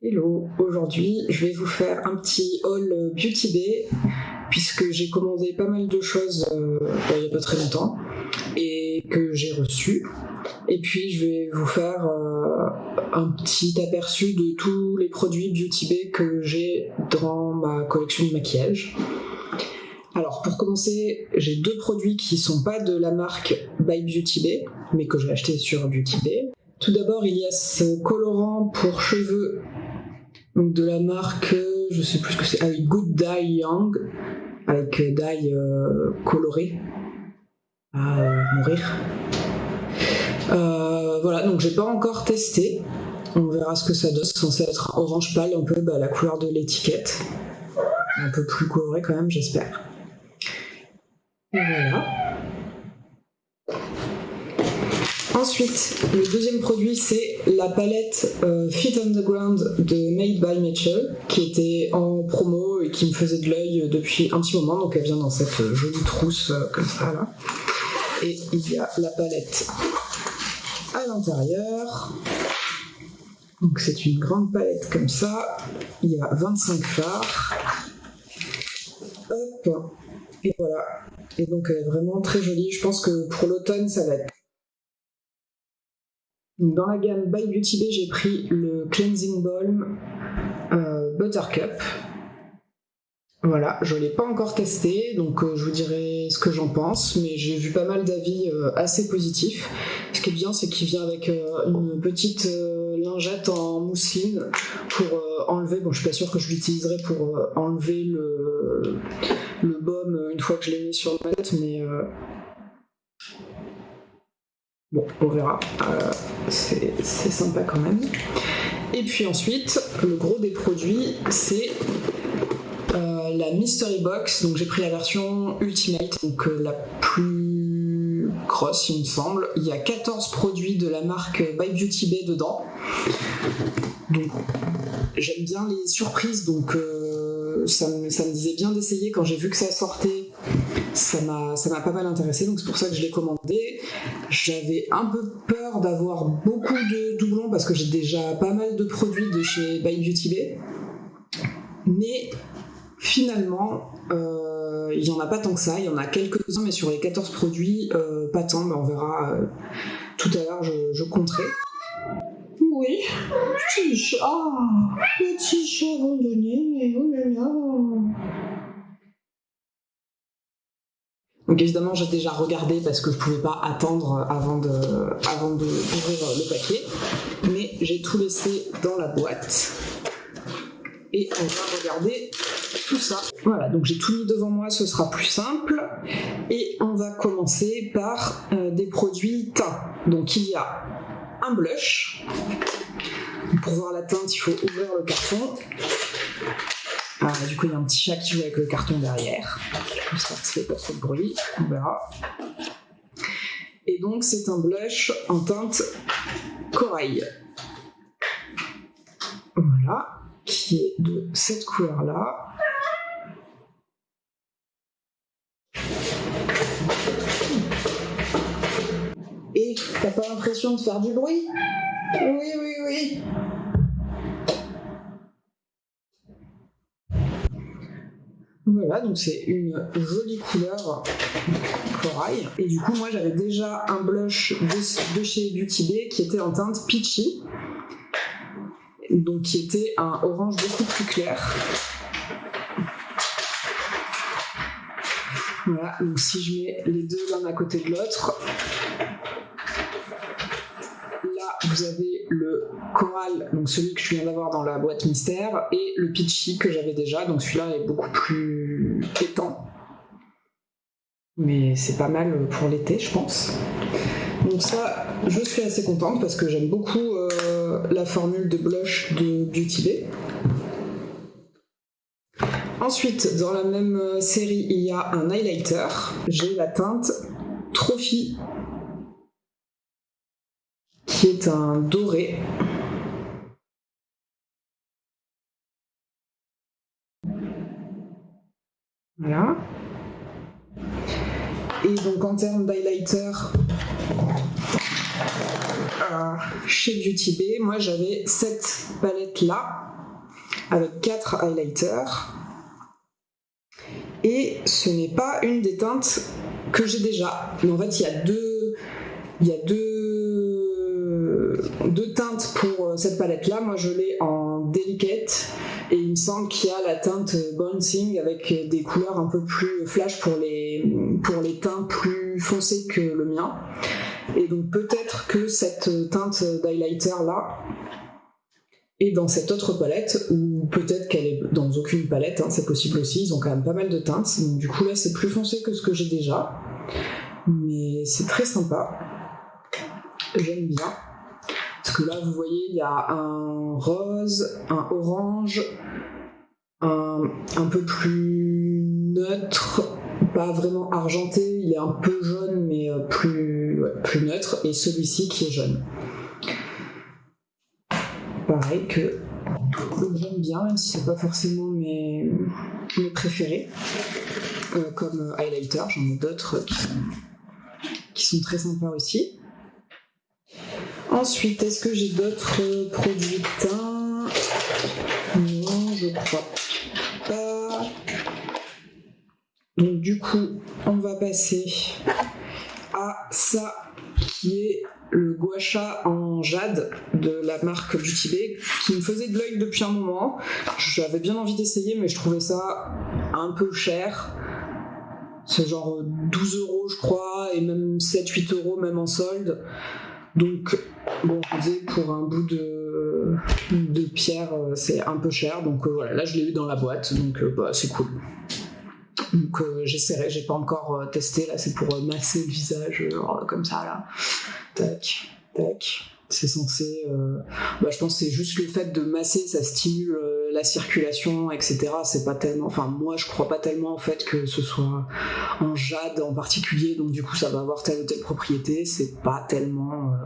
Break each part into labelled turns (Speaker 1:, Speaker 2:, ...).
Speaker 1: Hello, aujourd'hui je vais vous faire un petit haul Beauty Bay puisque j'ai commandé pas mal de choses euh, il n'y a pas très longtemps et que j'ai reçu. Et puis je vais vous faire euh, un petit aperçu de tous les produits Beauty Bay que j'ai dans ma collection de maquillage. Alors pour commencer, j'ai deux produits qui sont pas de la marque By Beauty Bay, mais que j'ai acheté sur Beauty Bay. Tout d'abord, il y a ce colorant pour cheveux donc de la marque, je sais plus ce que c'est, avec Good Dye Young, avec euh, dye euh, coloré à euh, mourir. voilà, donc j'ai pas encore testé. On verra ce que ça donne. C'est censé être orange pâle, un peu bah, la couleur de l'étiquette. Un peu plus coloré quand même, j'espère. Voilà. Ensuite, le deuxième produit, c'est la palette euh, Fit Underground de Made by Nature, qui était en promo et qui me faisait de l'œil depuis un petit moment. Donc elle vient dans cette jolie trousse euh, comme ça là. Et il y a la palette à l'intérieur. Donc c'est une grande palette comme ça. Il y a 25 fards. Hop. Et voilà. Et donc elle est vraiment très jolie. Je pense que pour l'automne, ça va être dans la gamme By Beauty Bay, j'ai pris le Cleansing Balm euh, Buttercup. Voilà, je ne l'ai pas encore testé, donc euh, je vous dirai ce que j'en pense, mais j'ai vu pas mal d'avis euh, assez positifs. Ce qui est bien, c'est qu'il vient avec une petite lingette en mousseline pour enlever, bon je suis pas sûre que je l'utiliserai pour enlever le, le baume une fois que je l'ai mis sur ma tête, mais Bon, on verra. Euh, c'est sympa quand même. Et puis ensuite, le gros des produits, c'est euh, la Mystery Box. Donc j'ai pris la version Ultimate, donc euh, la plus grosse, il me semble. Il y a 14 produits de la marque By Beauty Bay dedans. Donc j'aime bien les surprises, donc ça me, ça, me, disait bien d'essayer quand j'ai vu que ça sortait ça m'a pas mal intéressé, donc c'est pour ça que je l'ai commandé. J'avais un peu peur d'avoir beaucoup de doublons parce que j'ai déjà pas mal de produits de chez By Beauty Bay. Mais finalement, euh, il n'y en a pas tant que ça, il y en a quelques-uns, mais sur les 14 produits, euh, pas tant, mais on verra euh, tout à l'heure, je, compterai. Oui, petit chat, petit chat abandonné, oh là là. Donc évidemment, j'ai déjà regardé parce que je ne pouvais pas attendre avant de, avant d'ouvrir le paquet. Mais j'ai tout laissé dans la boîte. Et on va regarder tout ça. Voilà, donc j'ai tout mis devant moi, ce sera plus simple. Et on va commencer par euh, des produits teints. Donc il y a un blush. Pour voir la teinte, il faut ouvrir le carton. Ah, du coup, il y a un petit chat qui joue avec le carton derrière. J'espère que ça fait pas trop de bruit. On verra. Et donc, c'est un blush en teinte corail. Voilà, qui est de cette couleur-là. Et t'as pas l'impression de faire du bruit? Oui, oui, oui. Voilà, donc c'est une jolie couleur corail. Et du coup, moi j'avais déjà un blush de, chez Beauty Bay qui était en teinte peachy. Donc qui était un orange beaucoup plus clair. Voilà, donc si je mets les deux l'un à côté de l'autre, vous avez le coral, donc celui que je viens d'avoir dans la boîte mystère, et le peachy que j'avais déjà, donc celui-là est beaucoup plus étant. Mais c'est pas mal pour l'été, je pense. Donc ça, je suis assez contente parce que j'aime beaucoup euh, la formule de blush de Beauty Bay. Ensuite, dans la même série, il y a un highlighter. J'ai la teinte Trophy qui est un doré. Voilà. Et donc en termes d'highlighter, euh, chez Beauty Bay, moi j'avais cette palette là avec quatre highlighters. Et ce n'est pas une des teintes que j'ai déjà. Mais en fait, il y a deux, il y a deux, pour cette palette là. Moi je l'ai en delicate et il me semble qu'il y a la teinte Bouncing avec des couleurs un peu plus flash pour les, pour les teints plus foncés que le mien. Et donc peut-être que cette teinte d'highlighter là est dans cette autre palette, ou peut-être qu'elle est dans aucune palette, hein, c'est possible aussi, ils ont quand même pas mal de teintes. Donc du coup là c'est plus foncé que ce que j'ai déjà. Mais c'est très sympa. J'aime bien. Là, vous voyez, il y a un rose, un orange, un, un peu plus neutre, pas vraiment argenté, il est un peu jaune, mais euh, plus, plus neutre, et celui-ci qui est jaune. Pareil que j'aime bien, même si c'est pas forcément mes, mes préférés. Euh, comme highlighter, j'en ai d'autres qui, qui sont très sympas aussi. Ensuite, est-ce que j'ai d'autres produits teints Non, je crois pas. Donc du coup, on va passer à ça qui est le gua sha en jade de la marque Beauty Bay qui me faisait de l'œil depuis un moment. J'avais bien envie d'essayer mais je trouvais ça un peu cher. C'est genre 12 euros je crois et même 7-8 euros même en solde. Donc bon, je disais pour un bout de, pierre c'est un peu cher. Donc euh, voilà, là je l'ai eu dans la boîte donc euh, bah, c'est cool. Donc euh, j'essaierai, j'ai pas encore euh, testé, là c'est pour euh, masser le visage euh, comme ça là. Tac, tac. C'est censé. euh, Bah, je pense c'est juste le fait de masser, ça stimule euh, la circulation, etc. C'est pas tellement. Enfin, moi je crois pas tellement en fait que ce soit en jade en particulier, donc du coup ça va avoir telle ou telle propriété. C'est pas tellement euh,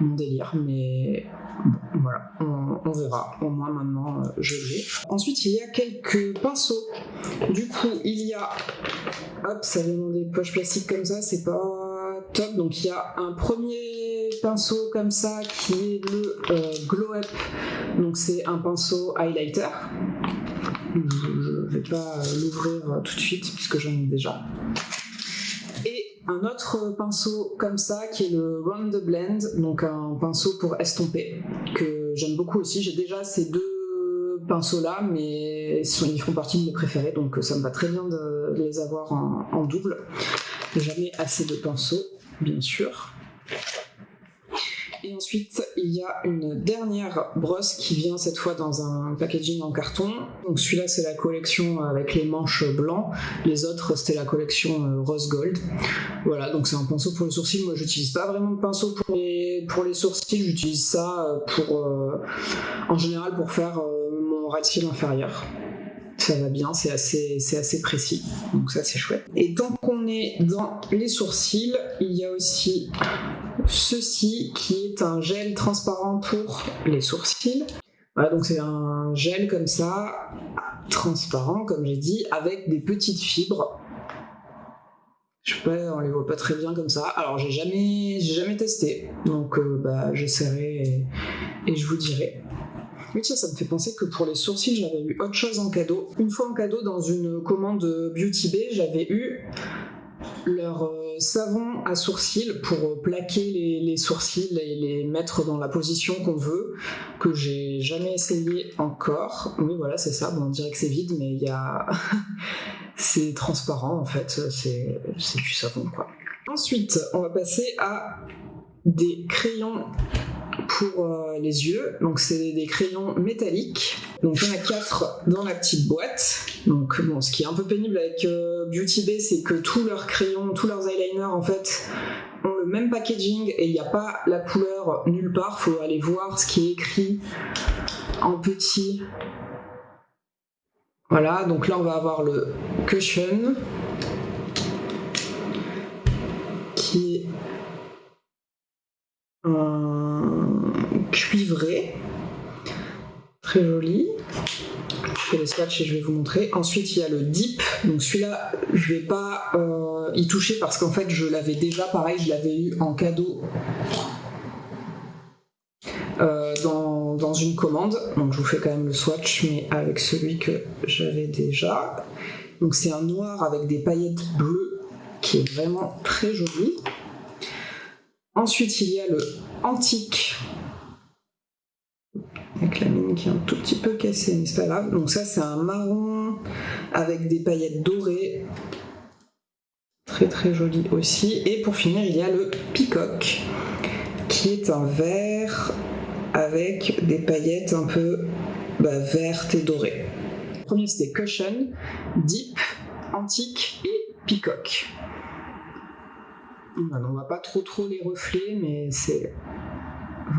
Speaker 1: mon délire, mais bon, voilà, on, verra. Au moins maintenant je l'ai. Ensuite, il y a quelques pinceaux. Du coup, il y a. Hop, ça vient dans des poches plastiques comme ça, c'est pas top. Donc, il y a un premier pinceau comme ça qui est le euh, Glow Up. Donc, c'est un pinceau highlighter. Je, je vais pas l'ouvrir euh, tout de suite puisque j'en ai déjà. Et un autre pinceau comme ça qui est le Round the Blend, donc un pinceau pour estomper que j'aime beaucoup aussi. J'ai déjà ces deux pinceaux là, mais ils font partie de mes préférés, donc ça me va très bien de les avoir en double. Jamais assez de pinceaux, bien sûr. Et ensuite, il y a une dernière brosse qui vient cette fois dans un packaging en carton. Donc celui-là, c'est la collection avec les manches blancs. Les autres, c'était la collection euh, rose gold. Voilà, donc c'est un pinceau pour les sourcils. Moi, j'utilise pas vraiment de pinceau pour les, sourcils. J'utilise ça euh, pour, euh, en général pour faire euh, mon ras de inférieur. Ça va bien, c'est assez, c'est assez précis. Donc ça, c'est chouette. Et tant qu'on est dans les sourcils, il y a aussi ceci qui est un gel transparent pour les sourcils. Voilà, donc c'est un gel comme ça, transparent, comme j'ai dit, avec des petites fibres. Je sais pas, on les voit pas très bien comme ça. Alors j'ai jamais, j'ai jamais testé, donc euh, bah j'essaierai et, et je vous dirai. Oui, ça me fait penser que pour les sourcils, j'avais eu autre chose en cadeau. Une fois en cadeau, dans une commande Beauty Bay, j'avais eu leur euh, savon à sourcils pour euh, plaquer les, les sourcils et les mettre dans la position qu'on veut, que j'ai jamais essayé encore. Oui, voilà, c'est ça. Bon, on dirait que c'est vide, mais il y a. c'est transparent en fait, c'est du savon quoi. Ensuite, on va passer à des crayons pour euh, les yeux. Donc c'est des crayons métalliques. Donc il a quatre dans la petite boîte. Donc bon, ce qui est un peu pénible avec euh, Beauty Bay, c'est que tous leurs crayons, tous leurs eyeliners en fait ont le même packaging et il n'y a pas la couleur nulle part. Faut aller voir ce qui est écrit en petit. Voilà, donc là on va avoir le cushion qui est un cuivré, très joli. Je fais les swatchs et je vais vous montrer. Ensuite, il y a le dip. Donc celui-là, je vais pas euh, y toucher parce qu'en fait, je l'avais déjà, pareil, je l'avais eu en cadeau dans, dans, une commande. Donc je vous fais quand même le swatch, mais avec celui que j'avais déjà. Donc c'est un noir avec des paillettes bleues qui est vraiment très joli. Ensuite, il y a le antique avec la mine qui est un tout petit peu cassée, mais c'est pas grave. Donc ça, c'est un marron avec des paillettes dorées. Très très joli aussi. Et pour finir, il y a le peacock, qui est un vert avec des paillettes un peu bah, vertes et dorées. Le premier, c'était Cushion, Deep, Antique et Peacock. On va pas trop trop les reflets, mais c'est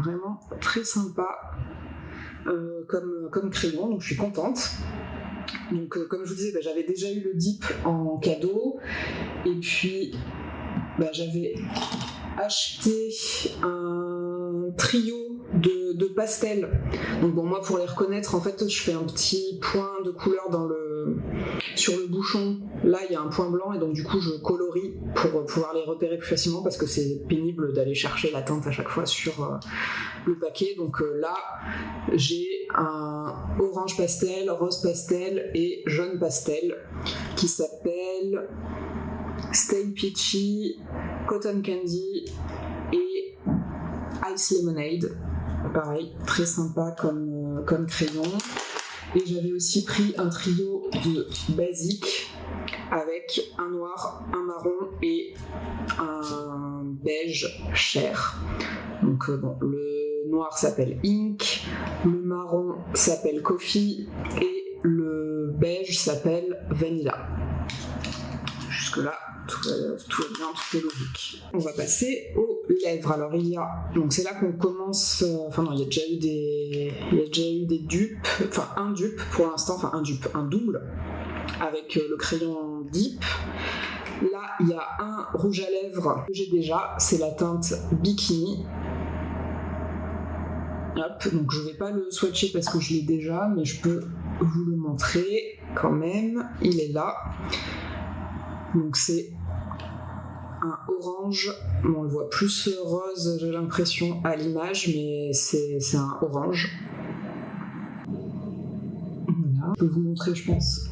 Speaker 1: vraiment très sympa. Euh, comme, comme crayon, donc je suis contente. Donc, euh, comme je vous disais, bah, j'avais déjà eu le dip en cadeau. Et puis, bah, j'avais acheté un trio de, de, pastels. Donc, bon, moi, pour les reconnaître, en fait, je fais un petit point de couleur sur le bouchon, là il y a un point blanc et donc du coup je colorie pour pouvoir les repérer plus facilement parce que c'est pénible d'aller chercher la teinte à chaque fois sur euh, le paquet. Donc euh, là j'ai un orange pastel, rose pastel et jaune pastel qui s'appelle Stay Peachy, Cotton Candy et Ice Lemonade. Pareil, très sympa comme, euh, comme crayon. Et j'avais aussi pris un trio de basiques avec un noir, un marron et un beige cher. Donc euh, bon, le noir s'appelle Ink, le marron s'appelle Coffee et le beige s'appelle Vanilla. Jusque là, tout, tout va bien, tout est logique. On va passer aux lèvres. Alors il y a, donc c'est là qu'on commence, euh, enfin non, il y a déjà eu des, il y a déjà eu des dupes, enfin un dupe pour l'instant, enfin un dupe, un double avec euh, le crayon Deep. Là, il y a un rouge à lèvres que j'ai déjà, c'est la teinte Bikini. Hop, donc je vais pas le swatcher parce que je l'ai déjà, mais je peux vous le montrer quand même. Il est là. Donc c'est un orange. on le voit plus rose, j'ai l'impression, à l'image, mais c'est un orange. Voilà, je peux vous montrer, je pense,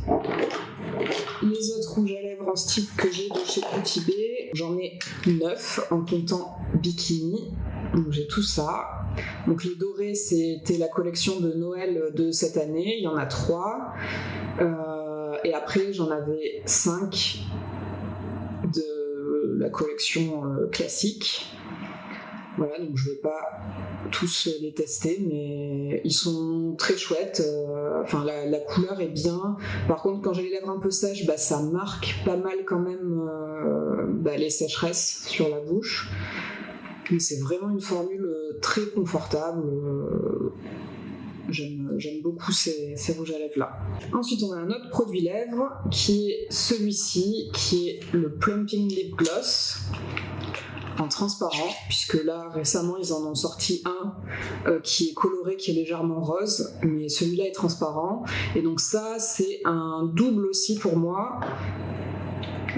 Speaker 1: les autres rouges à lèvres en stick que j'ai de chez B. J'en ai 9 en comptant Bikini. Donc j'ai tout ça. Donc les dorés, c'était la collection de Noël de cette année. Il y en a 3. Euh, et après, j'en avais 5 de la collection euh, classique. Voilà, donc je vais pas tous les tester, mais ils sont très chouettes. Euh, enfin, la, couleur est bien. Par contre, quand j'ai les lèvres un peu sèches, bah, ça marque pas mal quand même euh, bah, les sécheresses sur la bouche. Mais c'est vraiment une formule très confortable. J'aime beaucoup ces, rouges à lèvres là. Ensuite, on a un autre produit lèvres qui est celui-ci, qui est le Plumping Lip Gloss en transparent, puisque là récemment ils en ont sorti un euh, qui est coloré, qui est légèrement rose, mais celui-là est transparent. Et donc ça c'est un double aussi pour moi,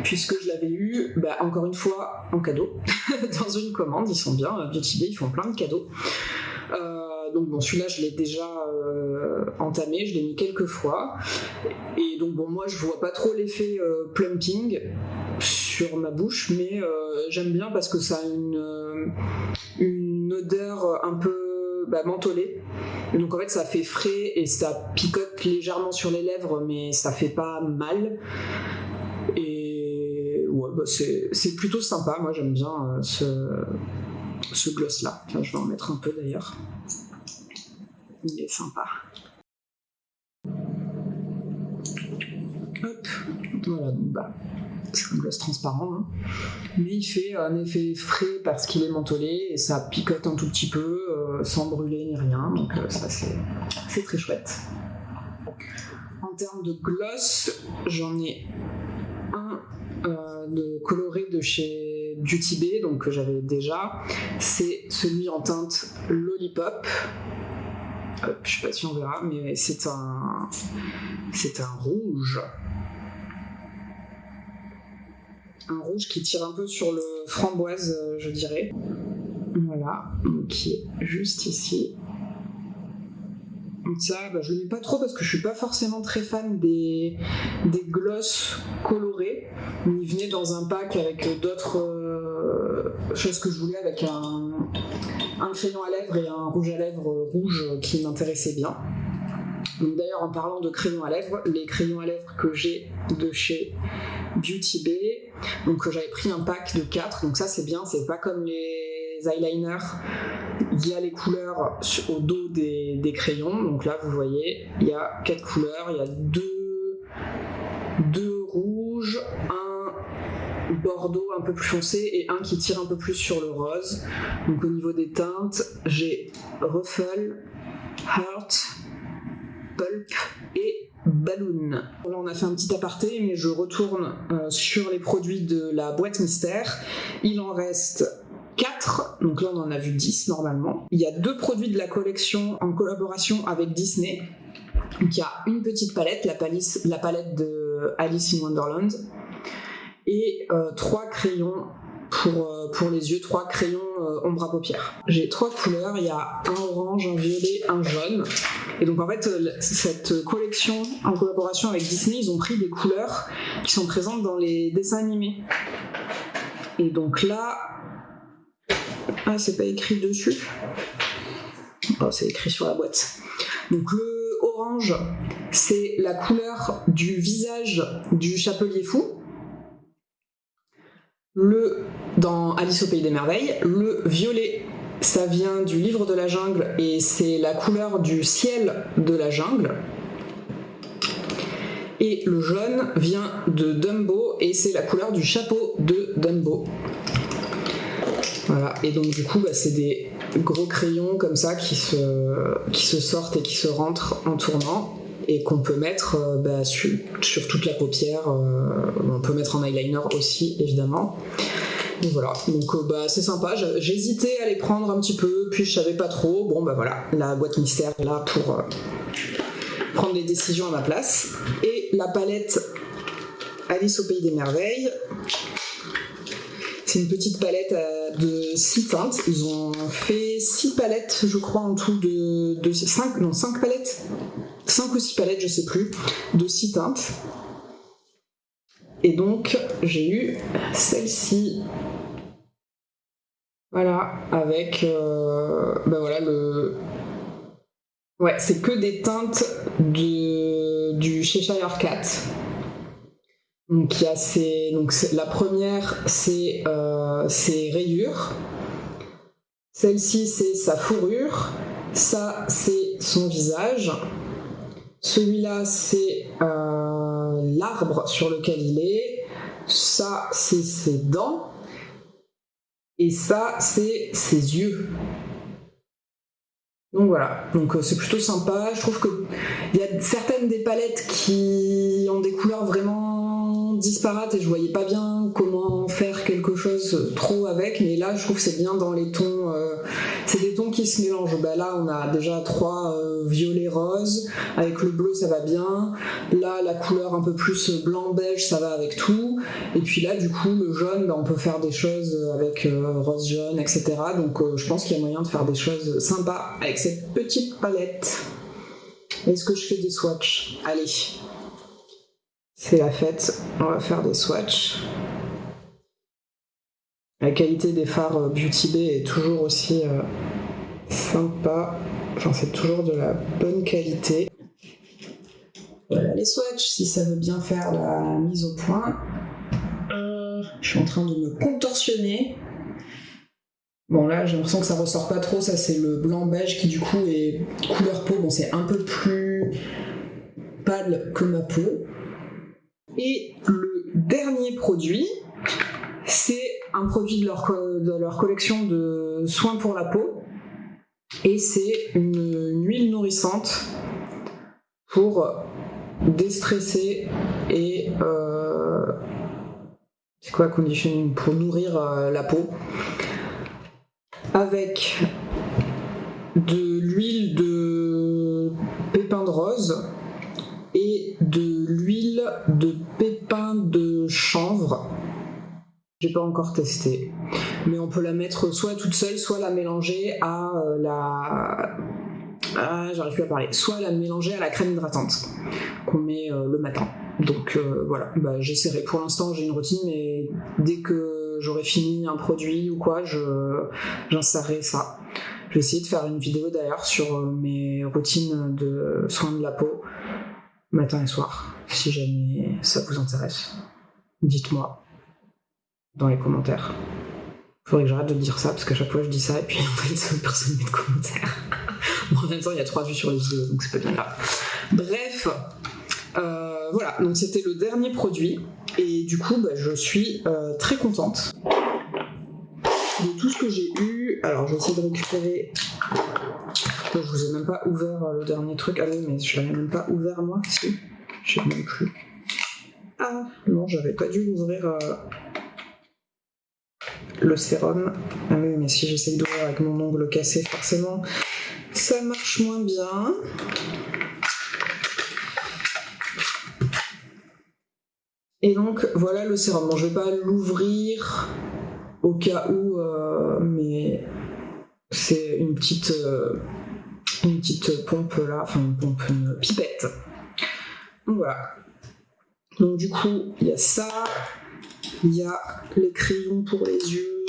Speaker 1: puisque je l'avais eu, bah, encore une fois, en cadeau, dans une commande, ils sont bien, Beauty Bay, ils font plein de cadeaux. Euh, donc bon, celui-là, je l'ai déjà euh, entamé, je l'ai mis quelques fois. Et donc bon, moi, je vois pas trop l'effet euh, plumping sur ma bouche, mais euh, j'aime bien parce que ça a une, odeur un peu bah, mentholée. donc en fait, ça fait frais et ça picote légèrement sur les lèvres, mais ça fait pas mal. Et ouais, bah, c'est plutôt sympa. Moi, j'aime bien ce, ce gloss là. je vais en mettre un peu d'ailleurs il est sympa. Hop, voilà, donc bah, c'est un gloss transparent, hein. mais il fait un effet frais parce qu'il est mentholé et ça picote un tout petit peu euh, sans brûler ni rien, donc euh, ça c'est très chouette. En termes de gloss, j'en ai un euh, de coloré de chez Beauty Bay, donc que j'avais déjà, c'est celui en teinte Lollipop je sais pas si on verra, mais c'est un, c'est un rouge. Un rouge qui tire un peu sur le framboise, euh, je dirais. Voilà, qui est juste ici. Ça, bah, je le mets pas trop parce que je suis pas forcément très fan des, des glosses colorées. Il venait dans un pack avec d'autres euh, choses que je voulais, avec un, un crayon à lèvres et un rouge à lèvres rouge qui m'intéressait bien. D'ailleurs, en parlant de crayons à lèvres, les crayons à lèvres que j'ai de chez Beauty Bay, donc j'avais pris un pack de 4, donc ça c'est bien, c'est pas comme les eyeliners, il y a les couleurs au dos des, crayons, donc là vous voyez, il y a 4 couleurs, il y a deux, deux rouges, un bordeaux un peu plus foncé et un qui tire un peu plus sur le rose. Donc au niveau des teintes, j'ai Ruffle, Heart, Pulp et Balloon. Là, on a fait un petit aparté, mais je retourne euh, sur les produits de la boîte mystère. Il en reste 4, donc là on en a vu 10 normalement. Il y a deux produits de la collection en collaboration avec Disney. Donc il y a une petite palette, la, la palette de Alice in Wonderland, et euh, trois crayons pour, euh, pour les yeux, trois crayons ombre à paupières. J'ai trois couleurs, il y a un orange, un violet, un jaune. Et donc en fait, euh, cette collection en collaboration avec Disney, ils ont pris des couleurs qui sont présentes dans les dessins animés. Et donc là, ah c'est pas écrit dessus. Oh, c'est écrit sur la boîte. Donc le orange, c'est la couleur du visage du chapelier fou. Le dans Alice au pays des merveilles, le violet ça vient du livre de la jungle et c'est la couleur du ciel de la jungle. Et le jaune vient de Dumbo et c'est la couleur du chapeau de Dumbo. Voilà, et donc du coup, bah, c'est des gros crayons comme ça qui qui se sortent et qui se rentrent en tournant et qu'on peut mettre euh, bah, sur, toute la paupière. Euh, on peut mettre en eyeliner aussi, évidemment. Donc voilà, donc euh, bah, c'est sympa. J'hésitais à les prendre un petit peu, puis je savais pas trop. Bon bah voilà, la boîte mystère est là pour prendre les décisions à ma place. Et la palette Alice au pays des merveilles. C'est une petite palette euh, de 6 teintes. Ils ont fait 6 palettes, je crois, en tout de, de 5, non, 5 palettes 5 ou 6 palettes, je sais plus, de 6 teintes. Et donc, j'ai eu celle-ci voilà, avec euh, ben voilà le. Ouais, c'est que des teintes de, du Cheshire Cat. Donc il y a ces, la première c'est euh, ses rayures, celle-ci c'est sa fourrure, ça c'est son visage, celui-là c'est euh, l'arbre sur lequel il est, ça c'est ses dents, et ça, c'est ses yeux. Donc voilà, donc euh, c'est plutôt sympa. Je trouve qu'il y a certaines des palettes qui ont des couleurs vraiment disparates et je voyais pas bien comment faire quelque chose trop avec, mais là je trouve que c'est bien dans les tons, euh, c'est des tons qui se mélangent. Bah, là on a déjà trois euh, violets roses, avec le bleu ça va bien, là la couleur un peu plus blanc beige ça va avec tout, et puis là du coup le jaune bah, on peut faire des choses avec euh, rose jaune etc. Donc je pense qu'il y a moyen de faire des choses sympas avec cette petite palette. Est-ce que je fais des swatchs? Allez, c'est la fête, on va faire des swatchs. La qualité des phares euh, Beauty Bay est toujours aussi euh, sympa. Enfin, c'est toujours de la bonne qualité. Voilà les swatchs, si ça veut bien faire la mise au point. Euh, je suis en train de me contorsionner. Bon là j'ai l'impression que ça ressort pas trop, ça c'est le blanc beige qui du coup est couleur peau, bon c'est un peu plus pâle que ma peau. Et le dernier produit, c'est un produit de leur, de leur collection de soins pour la peau. Et c'est une, huile nourrissante pour déstresser et euh, c'est quoi conditioning pour nourrir euh, la peau avec j'ai pas encore testé. Mais on peut la mettre soit toute seule, soit la mélanger à euh, la, j'arrive plus à parler, soit la mélanger à la crème hydratante qu'on met euh, le matin. Donc euh, voilà, bah, j'essaierai. Pour l'instant, j'ai une routine, mais dès que j'aurai fini un produit ou quoi, je, j'insérerai ça. Je vais essayer de faire une vidéo d'ailleurs sur mes routines de soins de la peau, matin et soir, si jamais ça vous intéresse. Dites-moi dans les commentaires. Faudrait que j'arrête de dire ça parce qu'à chaque fois je dis ça et puis en fait personne ne met de commentaires. en même temps il y a trois vues sur les vidéos donc c'est pas bien grave. Bref, euh, voilà, donc c'était le dernier produit et du coup bah, je suis euh, très contente de tout ce que j'ai eu. Alors je vais essayer de récupérer. Je vous ai même pas ouvert euh, le dernier truc. Ah oui, mais je l'avais même pas ouvert moi. Si, je sais même plus. Ah non, j'avais pas dû l'ouvrir. Le sérum. Ah oui, mais si j'essaye d'ouvrir avec mon ongle cassé, forcément, ça marche moins bien. Et donc voilà le sérum. Bon, je vais pas l'ouvrir au cas où, euh, mais c'est une petite, euh, une petite pompe là, enfin une pompe, pipette. Voilà. Donc du coup, il y a ça, il y a les crayons pour les yeux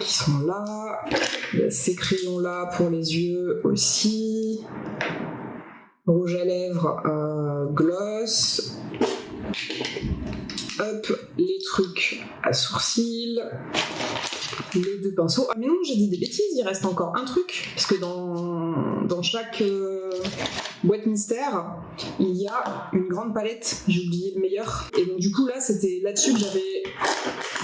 Speaker 1: qui sont là, il y a ces crayons là pour les yeux aussi, rouge à lèvres, euh, gloss, hop, les trucs à sourcils, les deux pinceaux. Ah mais non, j'ai dit des bêtises, il reste encore un truc, parce que dans, dans chaque euh, mystère, il y a une grande palette, j'ai oublié le meilleur. Et donc du coup là, c'était là-dessus que j'avais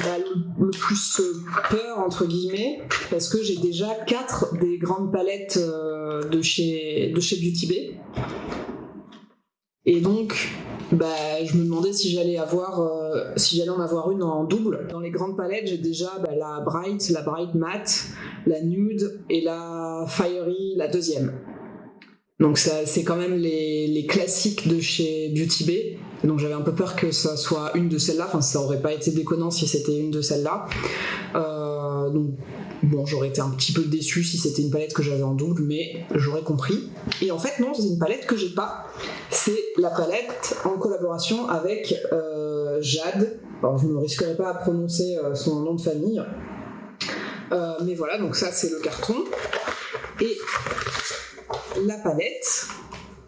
Speaker 1: bah, le, plus euh, peur, entre guillemets, parce que j'ai déjà quatre des grandes palettes euh, de, chez, de chez Beauty Bay. Et donc, bah, je me demandais si j'allais avoir, euh, en avoir une en double. Dans les grandes palettes, j'ai déjà bah, la Bright, la Bright Matte, la Nude et la Fiery, la deuxième. Donc c'est quand même les, les classiques de chez Beauty Bay. Donc j'avais un peu peur que ça soit une de celles-là. Enfin, ça aurait pas été déconnant si c'était une de celles-là. Euh, donc Bon, j'aurais été un petit peu déçu si c'était une palette que j'avais en double, mais j'aurais compris. Et en fait, non, c'est une palette que j'ai pas. C'est la palette en collaboration avec euh, Jade. Alors, je ne me risquerai pas à prononcer euh, son nom de famille. Mais voilà, donc ça, c'est le carton. Et la palette,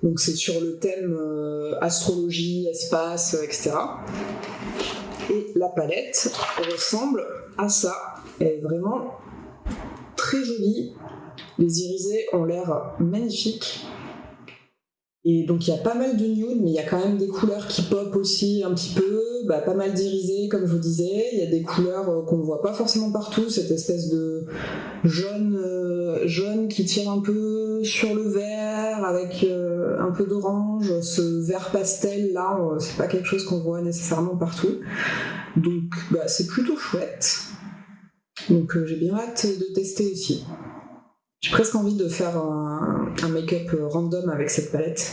Speaker 1: donc c'est sur le thème euh, astrologie, espace, etc. Et la palette ressemble à ça. Elle est vraiment très jolie. Les irisés ont l'air magnifiques. Et donc il y a pas mal de nude, mais il y a quand même des couleurs qui pop aussi un petit peu, bah, pas mal d'irisés comme je vous disais, il y a des couleurs euh, qu'on ne voit pas forcément partout, cette espèce de jaune, euh, jaune qui tire un peu sur le vert avec euh, un peu d'orange, ce vert pastel là, c'est pas quelque chose qu'on voit nécessairement partout. Donc bah, c'est plutôt chouette. Donc j'ai bien hâte de tester aussi. J'ai presque envie de faire un, make-up euh, random avec cette palette,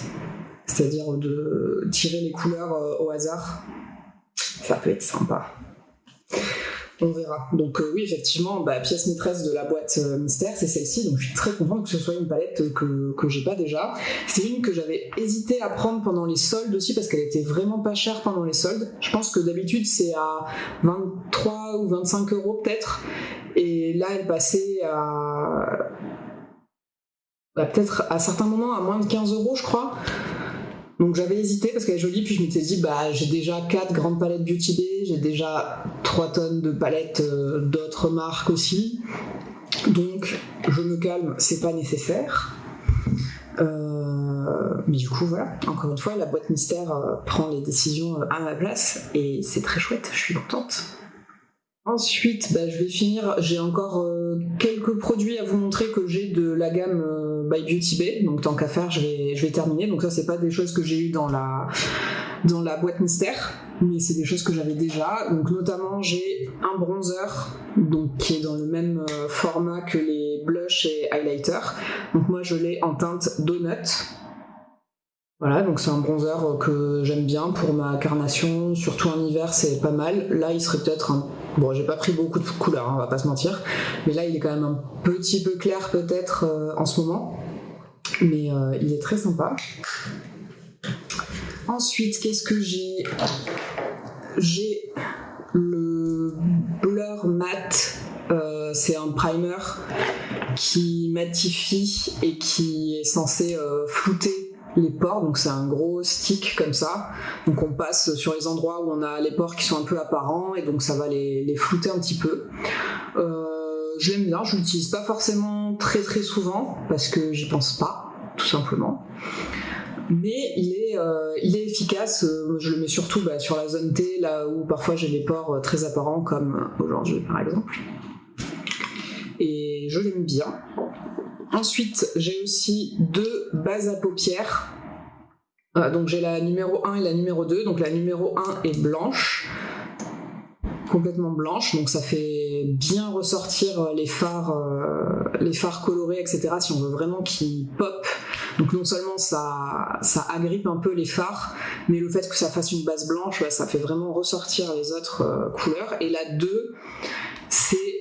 Speaker 1: c'est-à-dire de tirer les couleurs euh, au hasard. Ça peut être sympa. On verra. Donc euh, oui, effectivement, bah, pièce maîtresse de la boîte mystère, c'est celle-ci. Donc je suis très contente que ce soit une palette que, que j'ai pas déjà. C'est une que j'avais hésité à prendre pendant les soldes aussi parce qu'elle était vraiment pas chère pendant les soldes. Je pense que d'habitude c'est à 23 ou 25 euros peut-être. Là, elle passait à... bah, peut-être à certains moments à moins de 15 euros, je crois. Donc j'avais hésité parce qu'elle est jolie, puis je m'étais dit, bah j'ai déjà 4 grandes palettes Beauty Bay, j'ai déjà 3 tonnes de palettes euh, d'autres marques aussi. Donc je me calme, c'est pas nécessaire. Euh, mais du coup, voilà, encore une fois, la boîte mystère euh, prend les décisions à ma place et c'est très chouette, je suis contente. Ensuite, bah, je vais finir. J'ai encore euh, quelques produits à vous montrer que j'ai de la gamme euh, by Beauty Bay. Donc tant qu'à faire, je vais, terminer. Donc ça, c'est pas des choses que j'ai eu dans la boîte mystère, mais c'est des choses que j'avais déjà. Donc notamment, j'ai un bronzer, donc qui est dans le même euh, format que les blush et highlighter. Donc moi, je l'ai en teinte donut. Voilà, donc c'est un bronzer que j'aime bien pour ma carnation, surtout en hiver, c'est pas mal. Là, il serait peut-être un Bon, j'ai pas pris beaucoup de couleurs, hein, on va pas se mentir. Mais là, il est quand même un petit peu clair peut-être euh, en ce moment. Mais euh, il est très sympa. Ensuite, qu'est-ce que j'ai? J'ai le Blur Matte. Euh, c'est un primer qui matifie et qui est censé flouter les pores, donc c'est un gros stick comme ça. Donc on passe sur les endroits où on a les pores qui sont un peu apparents et donc ça va les, flouter un petit peu. Euh, je l'aime bien, je l'utilise pas forcément très très souvent parce que j'y pense pas, tout simplement. Mais il est, euh, il efficace, euh, je le mets surtout bah, sur la zone T, là où parfois j'ai des pores très apparents comme aujourd'hui par exemple. Et je l'aime bien. Ensuite, j'ai aussi deux bases à paupières. Euh, donc j'ai la numéro 1 et la numéro 2. Donc la numéro 1 est blanche, complètement blanche, donc ça fait bien ressortir les phares, euh, les colorés, etc. Si on veut vraiment qu'ils pop. Donc non seulement ça, ça agrippe un peu les phares, mais le fait que ça fasse une base blanche, ça fait vraiment ressortir les autres euh, couleurs. Et la 2, c'est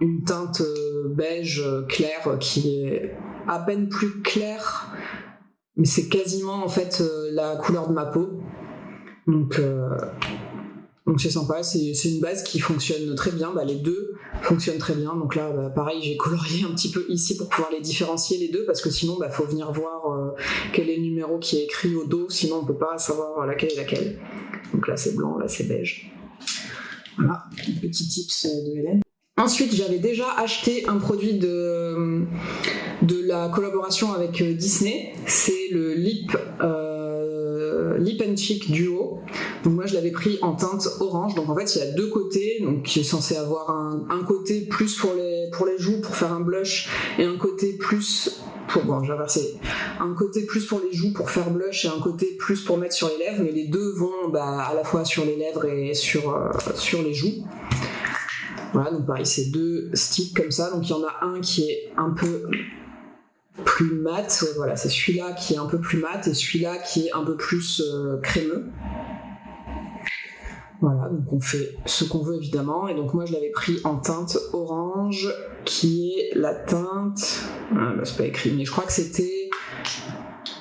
Speaker 1: une teinte euh, beige euh, claire euh, qui est à peine plus claire, mais c'est quasiment en fait la couleur de ma peau. Donc donc c'est sympa, c'est une base qui fonctionne très bien, bah, les deux fonctionnent très bien. Donc là, bah, pareil, j'ai colorié un petit peu ici pour pouvoir les différencier les deux, parce que sinon, il bah, faut venir voir quel est le numéro qui est écrit au dos, sinon on peut pas savoir laquelle est laquelle. Donc là c'est blanc, là c'est beige. Voilà, petit tips de Hélène. Ensuite, j'avais déjà acheté un produit de, de la collaboration avec euh, Disney. C'est le Lip, euh, Lip and Cheek Duo. Donc moi, je l'avais pris en teinte orange. Donc en fait, il y a deux côtés. Donc qui est censé avoir un, un, côté plus pour les, pour les joues, pour faire un blush, et un côté plus pour, bon, j'ai inversé, un côté plus pour les joues pour faire blush et un côté plus pour mettre sur les lèvres, mais les deux vont bah, à la fois sur les lèvres et sur, euh, sur les joues. Voilà, donc pareil, c'est deux sticks comme ça. Donc il y en a un qui est un peu plus mat. Voilà, c'est celui-là qui est un peu plus mat et celui-là qui est un peu plus euh, crémeux. Voilà, donc on fait ce qu'on veut évidemment. Et donc moi je l'avais pris en teinte orange, qui est la teinte. Ah, bah, c'est pas écrit, mais je crois que c'était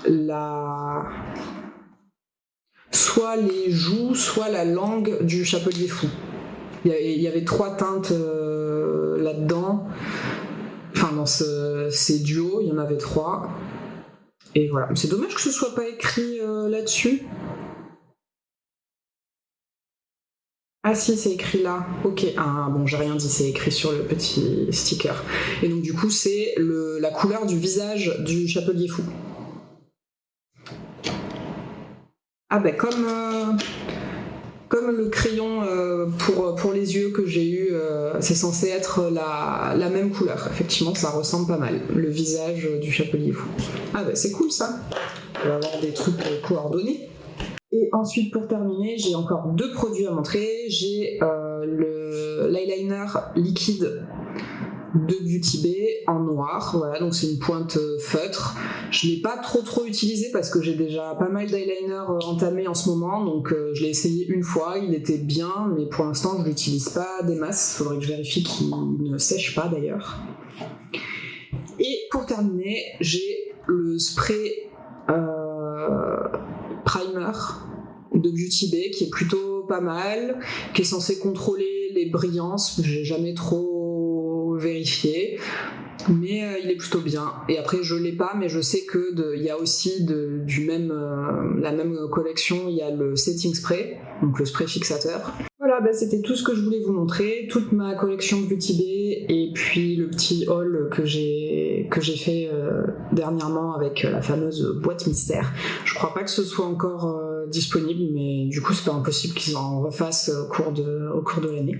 Speaker 1: la. Soit les joues, soit la langue du chapelier fou. Il y, avait trois teintes euh, là-dedans. Enfin, dans ces duos, il y en avait trois. Et voilà. C'est dommage que ce soit pas écrit euh, là-dessus. Ah si, c'est écrit là. Ok. Ah bon, j'ai rien dit, c'est écrit sur le petit sticker. Et donc du coup, c'est la couleur du visage du chapelier fou. Ah ben comme... Euh, comme le crayon euh, pour, pour les yeux que j'ai eu, euh, c'est censé être la, la, même couleur. Effectivement, ça ressemble pas mal. Le visage du chapelier fou. Ah bah c'est cool ça. On va avoir des trucs coordonnés. Et ensuite, pour terminer, j'ai encore deux produits à montrer. J'ai euh, l'eyeliner liquide de Beauty Bay en noir. Voilà, donc c'est une pointe euh, feutre. Je l'ai pas trop trop utilisé parce que j'ai déjà pas mal d'eyeliner euh, entamé en ce moment, donc euh, je l'ai essayé une fois, il était bien, mais pour l'instant je l'utilise pas des masses. Faudrait que je vérifie qu'il ne sèche pas d'ailleurs. Et pour terminer, j'ai le spray primer de Beauty Bay qui est plutôt pas mal, qui est censé contrôler les brillances. J'ai jamais trop vérifier. Mais euh, il est plutôt bien. Et après, je l'ai pas, mais je sais que il y a aussi du même, euh, la même collection, il y a le setting spray, donc le spray fixateur. Voilà, bah, c'était tout ce que je voulais vous montrer, toute ma collection Beauty Bay et puis le petit haul que j'ai que j'ai fait euh, dernièrement avec la fameuse boîte mystère. Je crois pas que ce soit encore disponible, mais du coup c'est pas impossible qu'ils en refassent au cours de, au cours de l'année.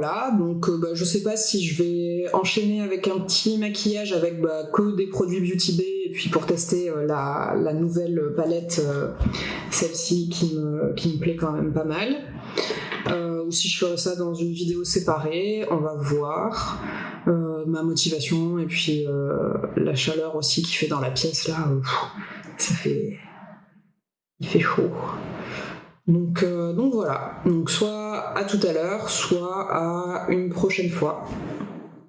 Speaker 1: Euh, voilà. Donc, euh, bah, je sais pas si je vais enchaîner avec un petit maquillage avec bah, que des produits Beauty Bay et puis pour tester euh, la, nouvelle palette, celle-ci qui me, qui me plaît quand même pas mal. ou si je ferai ça dans une vidéo séparée, on va voir. ma motivation et puis la chaleur aussi qui fait dans la pièce là, ça fait. Il fait chaud. Donc, donc voilà, donc soit à tout à l'heure, soit à une prochaine fois.